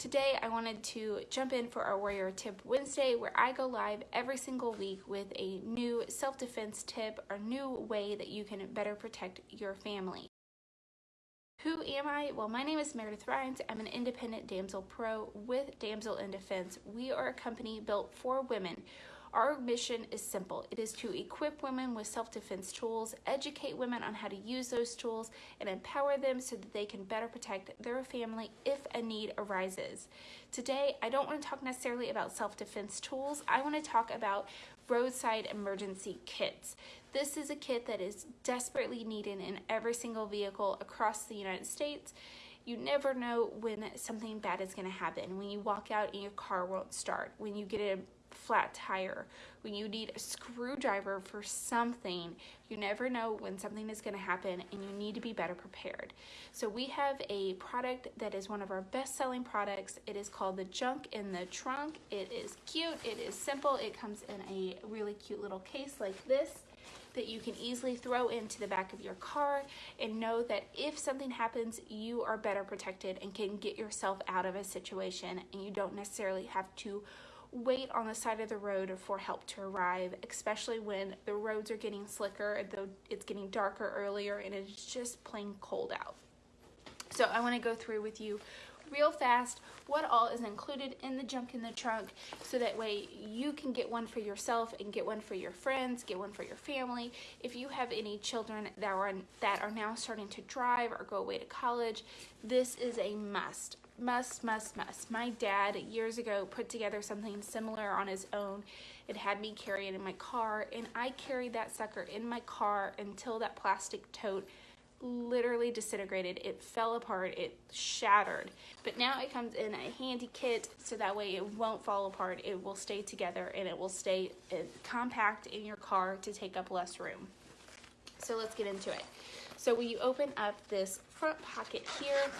Today I wanted to jump in for our Warrior Tip Wednesday where I go live every single week with a new self-defense tip or new way that you can better protect your family. Who am I? Well, my name is Meredith Rhines. I'm an independent damsel pro with Damsel in Defense. We are a company built for women our mission is simple. It is to equip women with self-defense tools, educate women on how to use those tools, and empower them so that they can better protect their family if a need arises. Today, I don't want to talk necessarily about self-defense tools. I want to talk about roadside emergency kits. This is a kit that is desperately needed in every single vehicle across the United States you never know when something bad is going to happen. When you walk out and your car won't start, when you get a flat tire, when you need a screwdriver for something, you never know when something is going to happen and you need to be better prepared. So we have a product that is one of our best selling products. It is called the Junk in the Trunk. It is cute, it is simple, it comes in a really cute little case like this that you can easily throw into the back of your car and know that if something happens, you are better protected and can get yourself out of a situation and you don't necessarily have to wait on the side of the road for help to arrive, especially when the roads are getting slicker, though it's getting darker earlier and it's just plain cold out. So I wanna go through with you real fast what all is included in the junk in the trunk so that way you can get one for yourself and get one for your friends, get one for your family. If you have any children that are, that are now starting to drive or go away to college, this is a must must, must, must. My dad years ago put together something similar on his own. It had me carry it in my car and I carried that sucker in my car until that plastic tote literally disintegrated. It fell apart, it shattered. But now it comes in a handy kit so that way it won't fall apart. It will stay together and it will stay uh, compact in your car to take up less room. So let's get into it. So when you open up this front pocket here,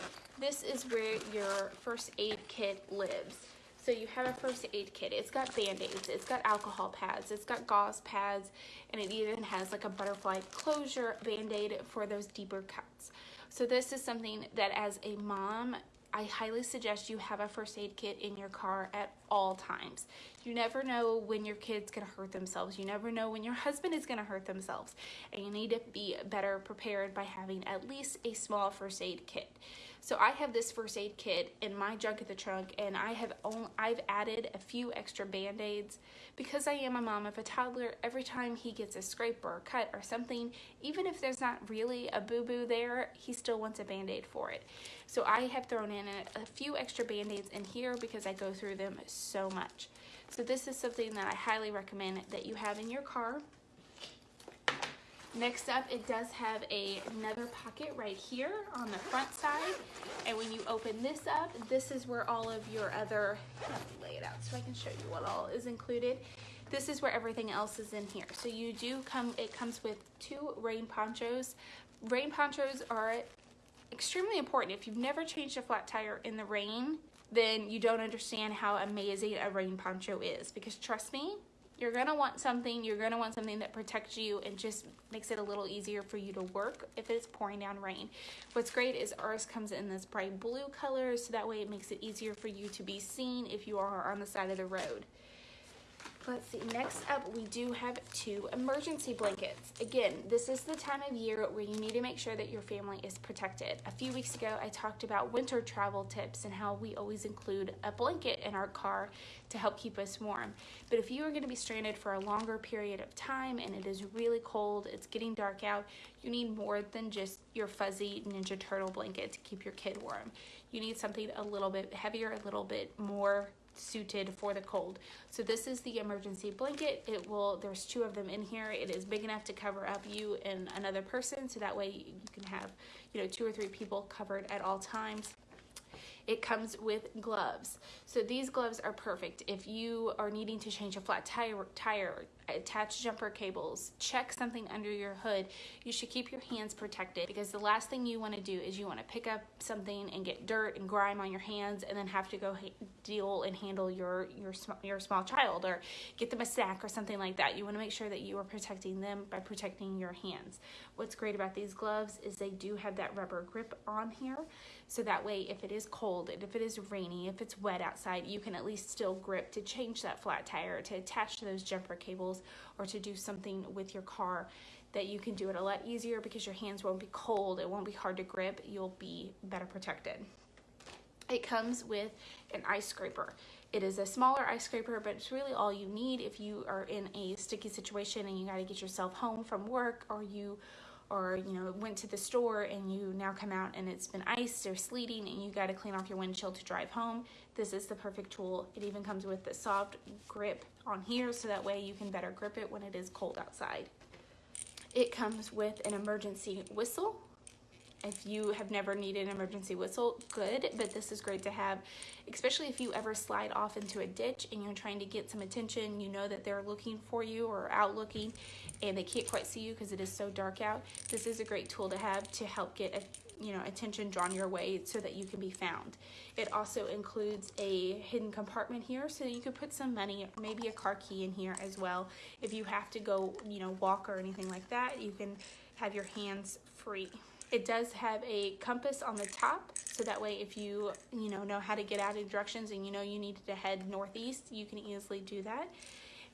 this is where your first aid kit lives. So you have a first aid kit. It's got band-aids, it's got alcohol pads, it's got gauze pads, and it even has like a butterfly closure band-aid for those deeper cuts. So this is something that as a mom, I highly suggest you have a first aid kit in your car at all times. You never know when your kid's gonna hurt themselves. You never know when your husband is gonna hurt themselves. And you need to be better prepared by having at least a small first aid kit. So I have this first aid kit in my junk in the trunk and I have only, I've added a few extra band-aids because I am a mom of a toddler. Every time he gets a scrape or a cut or something, even if there's not really a boo-boo there, he still wants a band-aid for it. So I have thrown in a, a few extra band-aids in here because I go through them so much. So this is something that I highly recommend that you have in your car. Next up, it does have a, another pocket right here on the front side. And when you open this up, this is where all of your other, lay it out so I can show you what all is included. This is where everything else is in here. So you do come, it comes with two rain ponchos. Rain ponchos are extremely important. If you've never changed a flat tire in the rain, then you don't understand how amazing a rain poncho is. Because trust me, you're gonna want something, you're gonna want something that protects you and just makes it a little easier for you to work if it's pouring down rain. What's great is ours comes in this bright blue color, so that way it makes it easier for you to be seen if you are on the side of the road. Let's see, next up we do have two emergency blankets. Again, this is the time of year where you need to make sure that your family is protected. A few weeks ago I talked about winter travel tips and how we always include a blanket in our car to help keep us warm. But if you are going to be stranded for a longer period of time and it is really cold, it's getting dark out, you need more than just your fuzzy Ninja Turtle blanket to keep your kid warm. You need something a little bit heavier, a little bit more suited for the cold. So this is the emergency blanket. It will, there's two of them in here. It is big enough to cover up you and another person. So that way you can have, you know, two or three people covered at all times. It comes with gloves. So these gloves are perfect if you are needing to change a flat tire, tire attach jumper cables, check something under your hood, you should keep your hands protected because the last thing you want to do is you want to pick up something and get dirt and grime on your hands and then have to go deal and handle your your your small child or get them a snack or something like that. You want to make sure that you are protecting them by protecting your hands. What's great about these gloves is they do have that rubber grip on here. So that way, if it is cold and if it is rainy, if it's wet outside, you can at least still grip to change that flat tire, to attach those jumper cables, or to do something with your car that you can do it a lot easier because your hands won't be cold, it won't be hard to grip, you'll be better protected. It comes with an ice scraper. It is a smaller ice scraper, but it's really all you need if you are in a sticky situation and you got to get yourself home from work or you or you know went to the store and you now come out and it's been iced or sleeting and you got to clean off your windshield to drive home this is the perfect tool. It even comes with the soft grip on here so that way you can better grip it when it is cold outside. It comes with an emergency whistle if you have never needed an emergency whistle, good, but this is great to have, especially if you ever slide off into a ditch and you're trying to get some attention, you know that they're looking for you or out looking and they can't quite see you because it is so dark out. This is a great tool to have to help get a, you know attention drawn your way so that you can be found. It also includes a hidden compartment here so you could put some money, maybe a car key in here as well. If you have to go, you know, walk or anything like that, you can have your hands free. It does have a compass on the top, so that way if you, you know, know how to get out in directions and you know you need to head northeast, you can easily do that.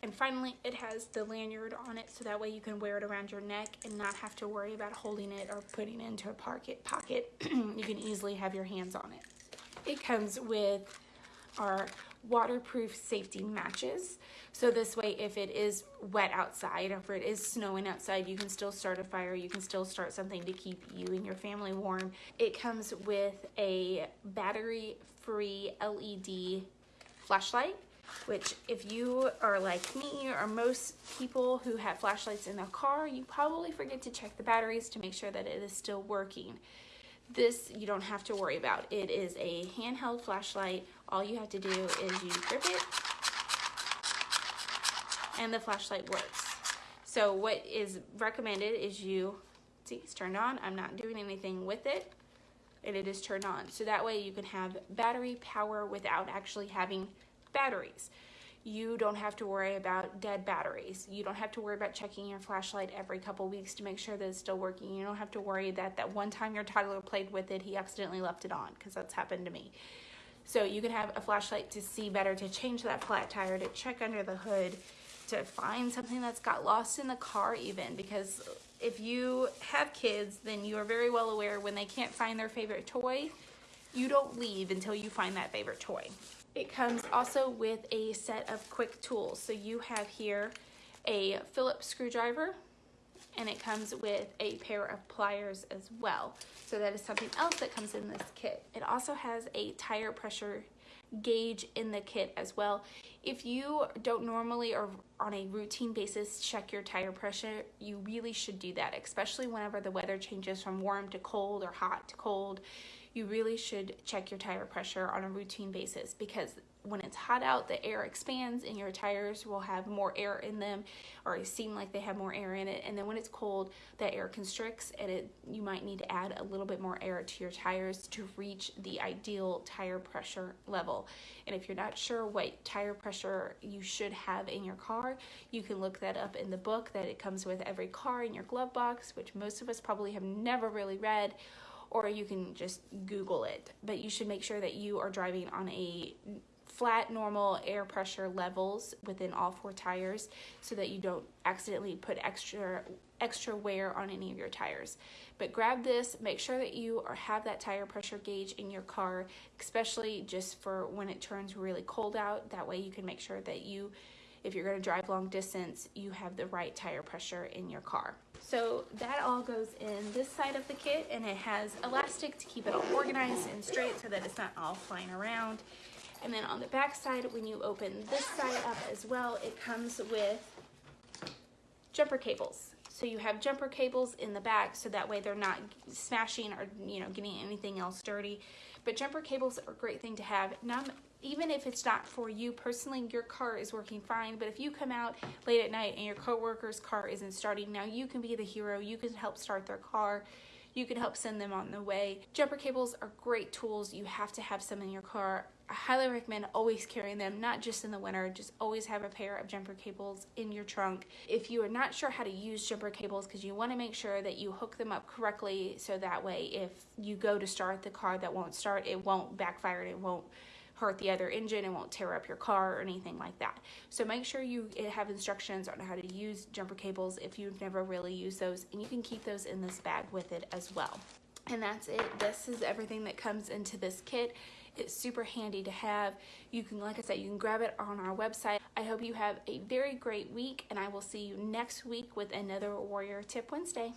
And finally, it has the lanyard on it, so that way you can wear it around your neck and not have to worry about holding it or putting it into a pocket. pocket. you can easily have your hands on it. It comes with our waterproof safety matches. So this way, if it is wet outside, or if it is snowing outside, you can still start a fire. You can still start something to keep you and your family warm. It comes with a battery-free LED flashlight which if you are like me or most people who have flashlights in their car, you probably forget to check the batteries to make sure that it is still working. This you don't have to worry about. It is a handheld flashlight. All you have to do is you grip it and the flashlight works. So what is recommended is you, see it's turned on, I'm not doing anything with it and it is turned on. So that way you can have battery power without actually having batteries you don't have to worry about dead batteries. You don't have to worry about checking your flashlight every couple weeks to make sure that it's still working. You don't have to worry that that one time your toddler played with it, he accidentally left it on, because that's happened to me. So you can have a flashlight to see better, to change that flat tire, to check under the hood, to find something that's got lost in the car even, because if you have kids, then you are very well aware when they can't find their favorite toy, you don't leave until you find that favorite toy. It comes also with a set of quick tools. So you have here a Phillips screwdriver and it comes with a pair of pliers as well. So that is something else that comes in this kit. It also has a tire pressure gauge in the kit as well. If you don't normally or on a routine basis check your tire pressure, you really should do that, especially whenever the weather changes from warm to cold or hot to cold you really should check your tire pressure on a routine basis because when it's hot out, the air expands and your tires will have more air in them or seem like they have more air in it. And then when it's cold, that air constricts and it you might need to add a little bit more air to your tires to reach the ideal tire pressure level. And if you're not sure what tire pressure you should have in your car, you can look that up in the book that it comes with every car in your glove box, which most of us probably have never really read or you can just Google it. But you should make sure that you are driving on a flat normal air pressure levels within all four tires so that you don't accidentally put extra extra wear on any of your tires but grab this make sure that you are, have that tire pressure gauge in your car especially just for when it turns really cold out that way you can make sure that you if you're going to drive long distance, you have the right tire pressure in your car. So that all goes in this side of the kit and it has elastic to keep it all organized and straight so that it's not all flying around. And then on the back side, when you open this side up as well, it comes with jumper cables. So you have jumper cables in the back so that way they're not smashing or you know getting anything else dirty. But jumper cables are a great thing to have. Even if it's not for you personally, your car is working fine. But if you come out late at night and your coworker's car isn't starting, now you can be the hero. You can help start their car. You can help send them on the way. Jumper cables are great tools. You have to have some in your car. I highly recommend always carrying them, not just in the winter, just always have a pair of jumper cables in your trunk. If you are not sure how to use jumper cables, because you want to make sure that you hook them up correctly so that way if you go to start the car that won't start, it won't backfire and it won't hurt the other engine and won't tear up your car or anything like that. So make sure you eh, have instructions on how to use jumper cables if you've never really used those and you can keep those in this bag with it as well. And that's it. This is everything that comes into this kit. It's super handy to have. You can, like I said, you can grab it on our website. I hope you have a very great week and I will see you next week with another Warrior Tip Wednesday.